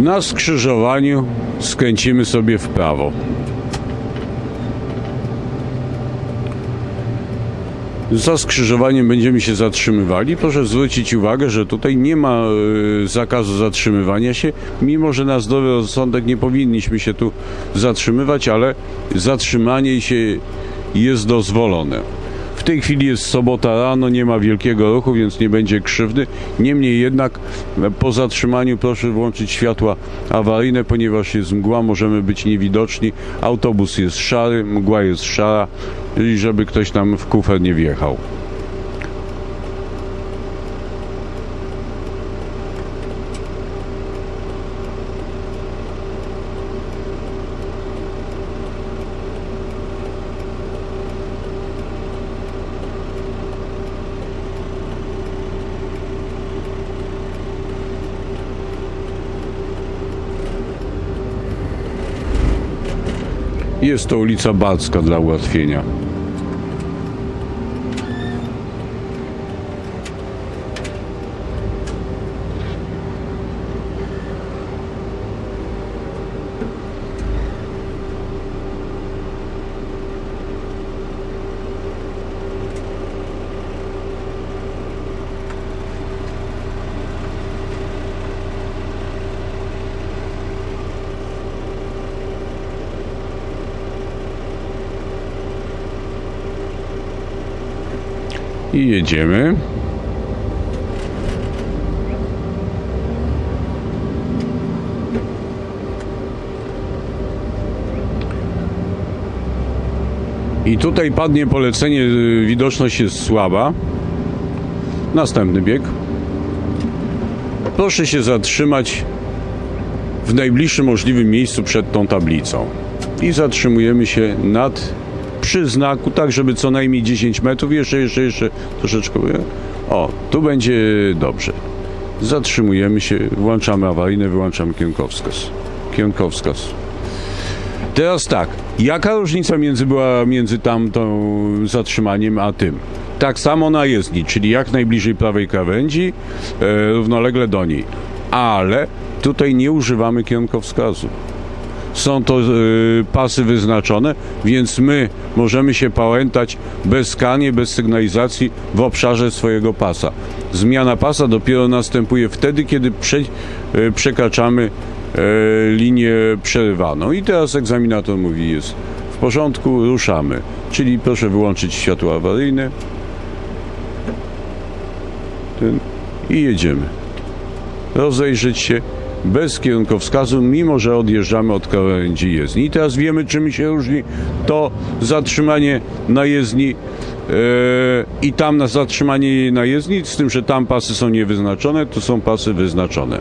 Na skrzyżowaniu skręcimy sobie w prawo. Za skrzyżowaniem będziemy się zatrzymywali. Proszę zwrócić uwagę, że tutaj nie ma e, zakazu zatrzymywania się, mimo że na zdrowy rozsądek nie powinniśmy się tu zatrzymywać, ale zatrzymanie się jest dozwolone. Tej chwili jest sobota rano, nie ma wielkiego ruchu, więc nie będzie krzywdy. Niemniej jednak e, po zatrzymaniu proszę włączyć światła awaryjne, ponieważ jest mgła, możemy być niewidoczni. Autobus jest szary, mgła jest szara i żeby ktoś nam w kufer nie wjechał. Jest to ulica Barcka dla ułatwienia. I jedziemy. I tutaj padnie polecenie, y, widoczność jest słaba. Następny bieg. Proszę się zatrzymać w najbliższym możliwym miejscu przed tą tablicą. I zatrzymujemy się nad przy znaku, tak żeby co najmniej 10 metrów, jeszcze, jeszcze, jeszcze troszeczkę. O, tu będzie dobrze. Zatrzymujemy się, włączamy awaryjne, wyłączamy kierunkowskaz. Kierunkowskaz. Teraz tak, jaka różnica między była między tamtą zatrzymaniem a tym? Tak samo na jezdni, czyli jak najbliżej prawej krawędzi, e, równolegle do niej. Ale tutaj nie używamy kierunkowskazu są to y, pasy wyznaczone, więc my możemy się pałętać bez skanie, bez sygnalizacji w obszarze swojego pasa. Zmiana pasa dopiero następuje wtedy, kiedy prze, y, przekraczamy y, linię przerywaną. I teraz egzaminator mówi, jest w porządku, ruszamy. Czyli proszę wyłączyć światło awaryjne. Ten, I jedziemy. Rozejrzeć się bez kierunkowskazu, mimo że odjeżdżamy od krawędzi jezdni. I teraz wiemy, czym się różni to zatrzymanie na jezdni yy, i tam na zatrzymanie na jezdni, z tym, że tam pasy są niewyznaczone, tu są pasy wyznaczone.